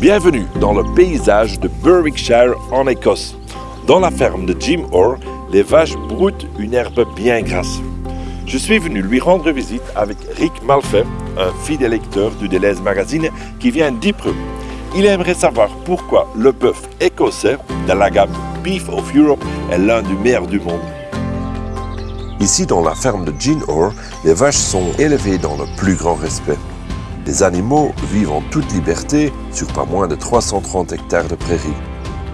Bienvenue dans le paysage de Berwickshire en Écosse. Dans la ferme de Jim Orr, les vaches broutent une herbe bien grasse. Je suis venu lui rendre visite avec Rick Malfait, un fidèle lecteur du Deleuze Magazine qui vient d'Ypres. Il aimerait savoir pourquoi le bœuf écossais de la gamme Beef of Europe est l'un des meilleurs du monde. Ici, dans la ferme de Gene Orr, les vaches sont élevées dans le plus grand respect. Les animaux vivent en toute liberté sur pas moins de 330 hectares de prairies.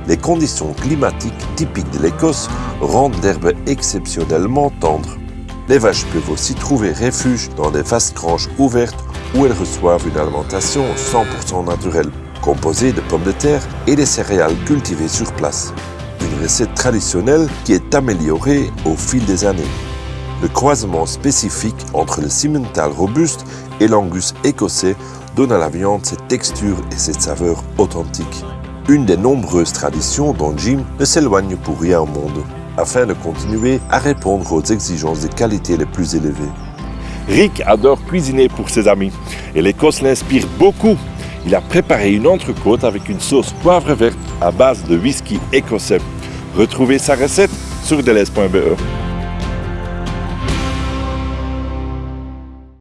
Les conditions climatiques typiques de l'Écosse rendent l'herbe exceptionnellement tendre. Les vaches peuvent aussi trouver refuge dans des vastes granges ouvertes où elles reçoivent une alimentation 100% naturelle, composée de pommes de terre et des céréales cultivées sur place. Une recette traditionnelle qui est améliorée au fil des années. Le croisement spécifique entre le Simmental robuste et l'angus écossais donne à la viande cette texture et cette saveur authentiques. Une des nombreuses traditions dont Jim ne s'éloigne pour rien au monde, afin de continuer à répondre aux exigences de qualité les plus élevées. Rick adore cuisiner pour ses amis et l'Écosse l'inspire beaucoup. Il a préparé une entrecôte avec une sauce poivre verte à base de whisky écossais. Retrouvez sa recette sur deleuze.be.